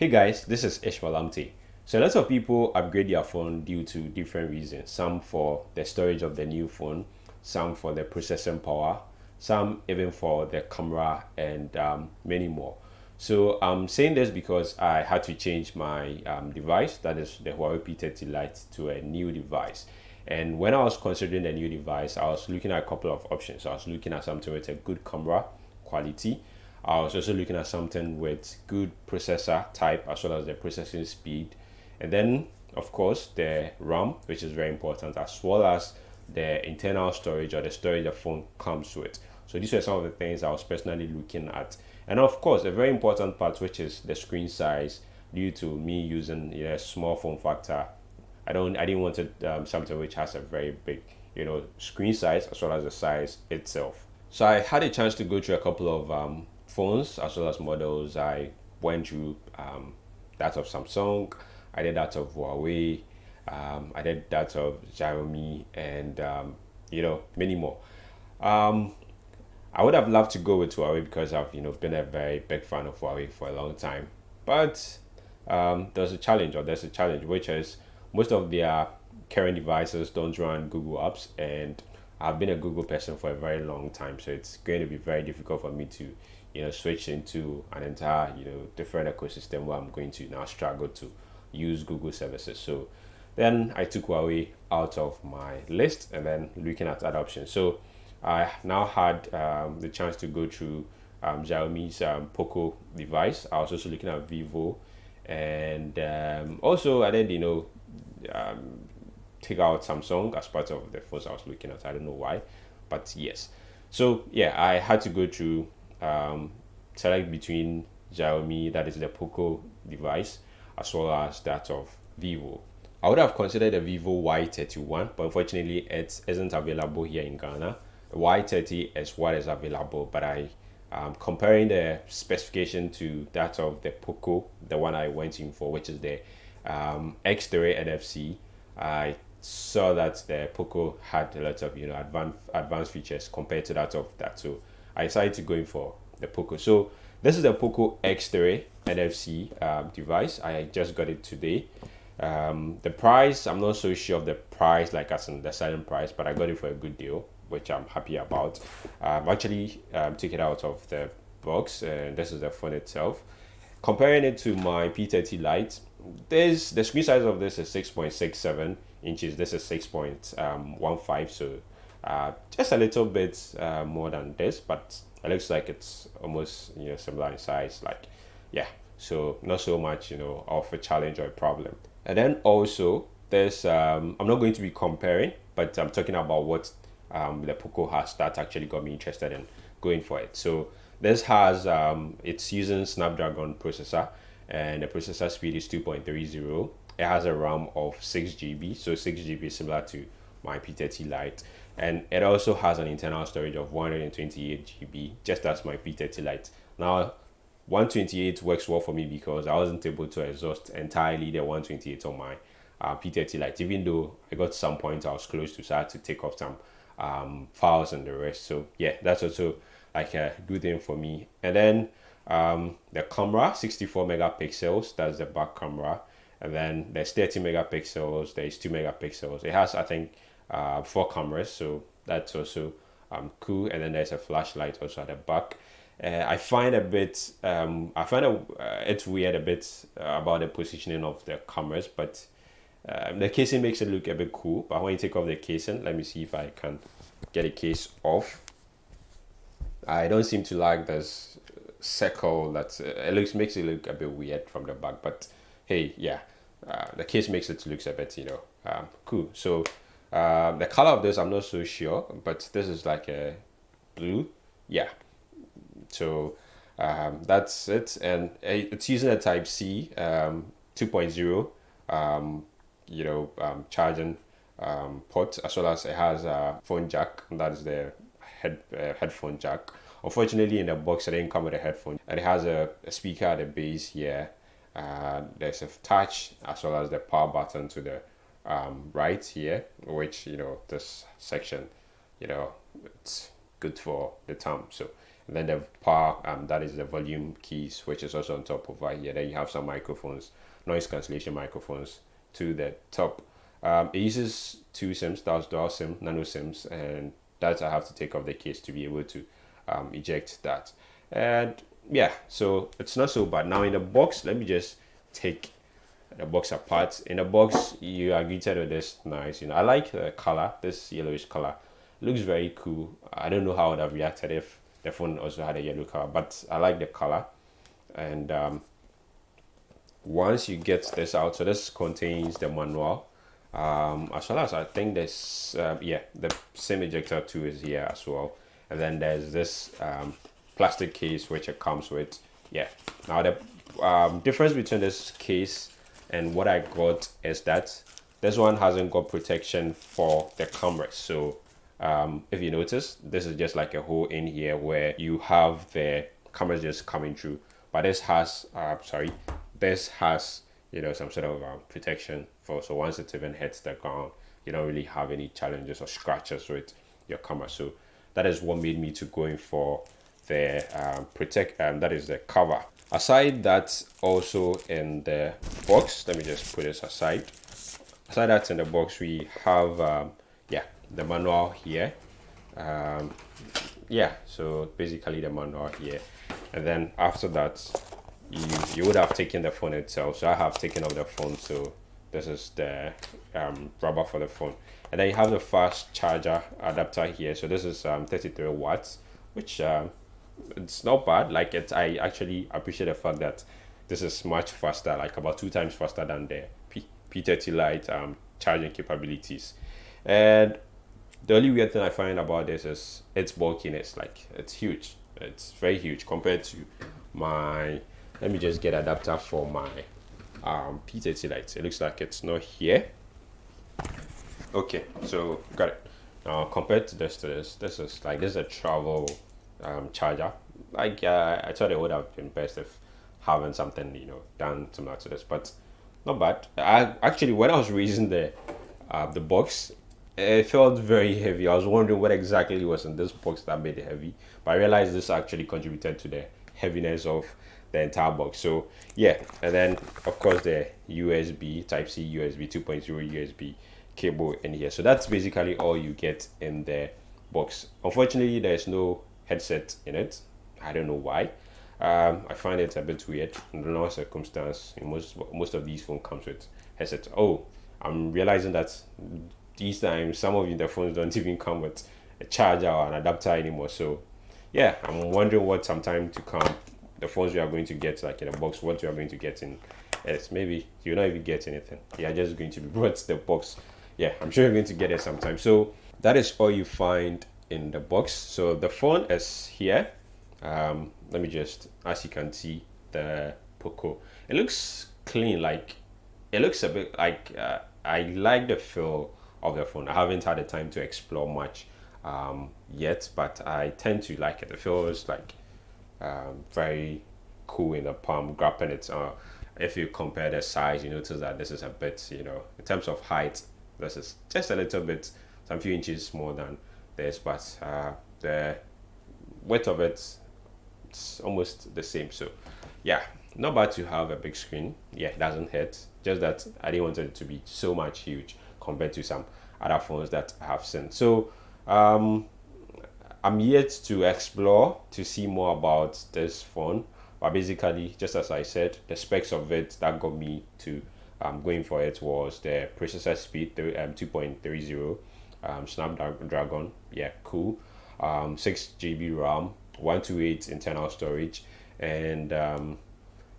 Hey guys, this is Ishmael Amte. So lots of people upgrade their phone due to different reasons. Some for the storage of the new phone, some for the processing power, some even for the camera and um, many more. So I'm saying this because I had to change my um, device, that is the Huawei P30 Lite to a new device. And when I was considering a new device, I was looking at a couple of options. I was looking at something with a good camera quality, I was also looking at something with good processor type as well as the processing speed. And then, of course, the RAM, which is very important, as well as the internal storage or the storage the phone comes with. So these are some of the things I was personally looking at. And of course, a very important part, which is the screen size, due to me using you know, a small form factor. I don't, I didn't want it, um, something which has a very big, you know, screen size as well as the size itself. So I had a chance to go through a couple of um, phones as well as models. I went through um, that of Samsung, I did that of Huawei, um, I did that of Xiaomi, and um, you know many more. Um, I would have loved to go with Huawei because I've you know been a very big fan of Huawei for a long time, but um, there's a challenge, or there's a challenge, which is most of their current devices don't run Google apps, and I've been a Google person for a very long time, so it's going to be very difficult for me to you know switch into an entire you know different ecosystem where i'm going to now struggle to use google services. So then i took huawei out of my list and then looking at other options. So i now had um, the chance to go through um, xiaomi's um, poco device. I was also looking at vivo and um, also i then you know um, take out samsung as part of the phones i was looking at. I don't know why but yes. So yeah i had to go through um, select between Xiaomi, that is the Poco device, as well as that of Vivo. I would have considered the Vivo Y31, but unfortunately it isn't available here in Ghana. The Y30 is what is available, but I um, comparing the specification to that of the Poco, the one I went in for, which is the um, X3 NFC, I saw that the Poco had a lot of you know advanced advanced features compared to that of that. So I decided to go in for the Poco. So this is the Poco X3 NFC um, device. I just got it today. Um, the price, I'm not so sure of the price, like as in the selling price, but I got it for a good deal, which I'm happy about. I've actually um, took it out of the box, and this is the phone itself. Comparing it to my P30 Lite, this the screen size of this is 6.67 inches. This is 6.15, so uh, just a little bit uh, more than this but it looks like it's almost you know similar in size like yeah. So not so much you know of a challenge or a problem. And then also there's um, i'm not going to be comparing but i'm talking about what um, the poco has that actually got me interested in going for it. So this has um, it's using snapdragon processor and the processor speed is 2.30 it has a ram of 6 gb so 6 gb is similar to my p30 lite and it also has an internal storage of 128 GB just as my P30 Lite now 128 works well for me because I wasn't able to exhaust entirely the 128 on my uh, P30 Lite even though I got some points I was close to so I had to take off some um, files and the rest. So yeah that's also like a good thing for me. And then um, the camera 64 megapixels that's the back camera. And then there's 30 megapixels there's 2 megapixels. It has I think uh, four cameras so that's also um, cool. And then there's a flashlight also at the back. Uh, I find a bit um, I find it, uh, it's weird a bit uh, about the positioning of the cameras but um, the casing makes it look a bit cool. But when you take off the casing let me see if I can get a case off. I don't seem to like this circle that uh, it looks makes it look a bit weird from the back but hey yeah uh, the case makes it looks a bit you know um, cool. So um, the color of this, I'm not so sure, but this is like a blue. Yeah. So um, that's it. And it's using a Type C um, 2.0, um, you know, um, charging port, as well as it has a phone jack. That is the head uh, headphone jack. Unfortunately, in the box, it didn't come with a headphone. And it has a, a speaker at the base here. Uh, there's a touch as well as the power button to the um, right here, which, you know, this section, you know, it's good for the thumb. So And then the power, um, that is the volume keys, which is also on top over here. Then you have some microphones, noise cancellation microphones to the top. Um, it uses two SIMs, that's dual SIM, nano SIMs, and that I have to take off the case to be able to um, eject that. And yeah, so it's not so bad. Now in the box, let me just take the box apart. In the box, you are greeted with this nice, you know, I like the color, this yellowish color. Looks very cool. I don't know how I would have reacted if the phone also had a yellow color, but I like the color. And um, once you get this out, so this contains the manual, um, as well as I think this, uh, yeah, the SIM ejector too is here as well. And then there's this um, plastic case which it comes with. Yeah. Now the um, difference between this case and what I got is that this one hasn't got protection for the camera. So um, if you notice, this is just like a hole in here where you have the camera just coming through. But this has, uh, sorry, this has, you know, some sort of uh, protection for, so once it even hits the ground, you don't really have any challenges or scratches with your camera. So that is what made me to going for the um, protect, um, that is the cover. Aside that's also in the box, let me just put this aside. Aside that's in the box, we have, um, yeah, the manual here. Um, yeah, so basically the manual here. And then after that, you, you would have taken the phone itself. So I have taken off the phone. So this is the um, rubber for the phone. And then you have the fast charger adapter here. So this is um, 33 watts, which um, it's not bad. Like it, I actually appreciate the fact that this is much faster, like about two times faster than the P P30 Lite um, charging capabilities. And the only weird thing I find about this is its bulkiness. Like it's huge. It's very huge compared to my. Let me just get adapter for my um, P30 Lite. It looks like it's not here. Okay, so got it. Now compared to this, to this, this is like this is a travel um, charger. Like uh, I thought it would have been best if having something you know done similar to this, but not bad. I actually when I was reading the uh, the box, it felt very heavy. I was wondering what exactly was in this box that made it heavy, but I realized this actually contributed to the heaviness of the entire box. So yeah, and then of course the USB Type C USB 2.0 USB cable in here. So that's basically all you get in the box. Unfortunately, there's no headset in it. I don't know why. Um, I find it a bit weird. In no circumstance, most most of these phones comes with headset. Oh, I'm realizing that these times some of the phones don't even come with a charger or an adapter anymore. So yeah, I'm wondering what sometime to come the phones you are going to get like in a box, what you are going to get in it's maybe you're not even get anything. You're just going to be brought the box. Yeah, I'm sure you're going to get it sometime. So that is all you find in the box. So the phone is here. Um, let me just, as you can see, the Poco. It looks clean, like it looks a bit like uh, I like the feel of the phone. I haven't had the time to explore much um, yet, but I tend to like it. It feels like um, very cool in the palm, grabbing it. Uh, if you compare the size, you notice that this is a bit, you know, in terms of height, this is just a little bit, some few inches more than this, but uh, the width of it it's almost the same. So yeah, not bad to have a big screen. Yeah, it doesn't hurt. Just that I didn't want it to be so much huge compared to some other phones that I have seen. So um, I'm yet to explore to see more about this phone. But basically, just as I said, the specs of it that got me to um, going for it was the processor speed, um, 2.30 um, Snapdragon. Yeah, cool. Um, 6 GB RAM, 128 internal storage, and um,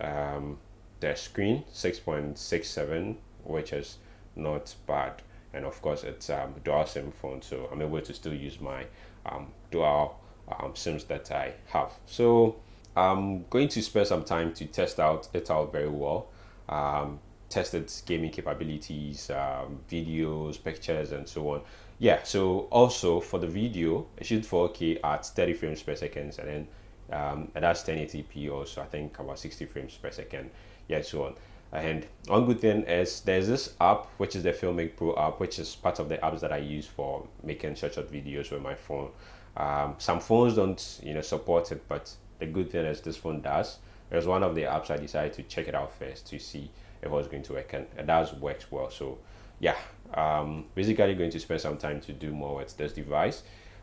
um, the screen 6.67, which is not bad. And of course, it's um, dual SIM phone, so I'm able to still use my um, dual um, SIMs that I have. So I'm going to spend some time to test out it out very well. Um, test its gaming capabilities, um, videos, pictures, and so on yeah so also for the video it shoots 4k at 30 frames per second and then um, and that's 1080p also i think about 60 frames per second yeah so on and one good thing is there's this app which is the filmic pro app which is part of the apps that i use for making short short videos with my phone Um, some phones don't, you know, support it, but the good thing is this phone does. It was one of the apps I decided to check it out first to see if it was going to work, and it does work well. So, yeah, um, basically going to spend some time to do more with this device.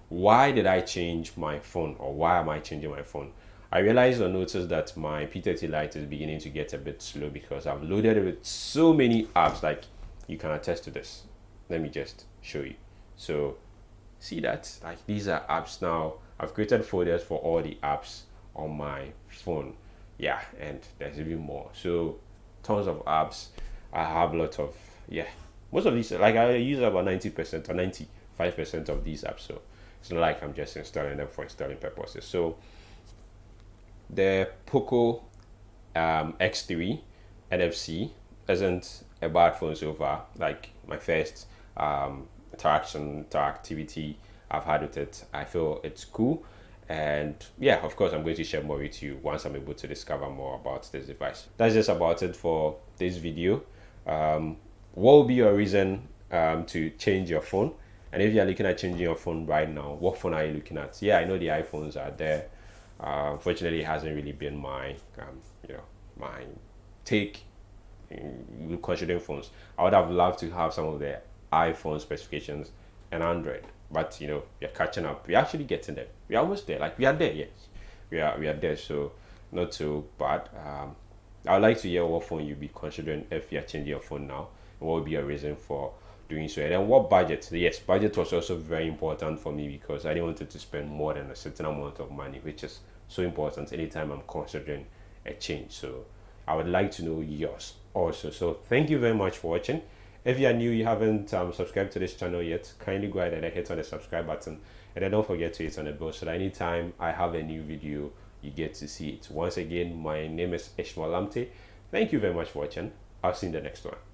Why did I change my phone, or why am I changing my phone? I realized or noticed that my P30 Lite is beginning to get a bit slow because I've loaded it with so many apps. Like you can attest to this. Let me just show you. So see that like these are apps now. I've created folders for all the apps on my phone. Yeah, and there's even more. So tons of apps. I have a lot of yeah. Most of these like I use about 90% or 95% of these apps. So it's not like I'm just installing them for installing purposes. So the Poco um, X3 NFC isn't a bad phone so far. Like my first um, interaction, interactivity I've had with it, I feel it's cool. And yeah, of course, I'm going to share more with you once I'm able to discover more about this device. That's just about it for this video. Um, what will be your reason um, to change your phone? And if you're looking at changing your phone right now, what phone are you looking at? Yeah, I know the iPhones are there uh, unfortunately, it hasn't really been my, um, you know, my take in considering phones. I would have loved to have some of the iPhone specifications and Android, but you know, we're catching up. We're actually getting there. We're almost there. Like we are there. Yes, we are. We are there. So not too bad. Um, I would like to hear what phone you'd be considering if you're changing your phone now. What would be a reason for doing so. And then what budget? Yes, budget was also very important for me because I didn't want to spend more than a certain amount of money, which is so important anytime I'm considering a change. So I would like to know yours also. So thank you very much for watching. If you are new, you haven't um, subscribed to this channel yet, kindly go ahead and hit on the subscribe button. And then don't forget to hit on the bell so that anytime I have a new video, you get to see it. Once again, my name is Ishmael Lamte. Thank you very much for watching. I'll see you in the next one.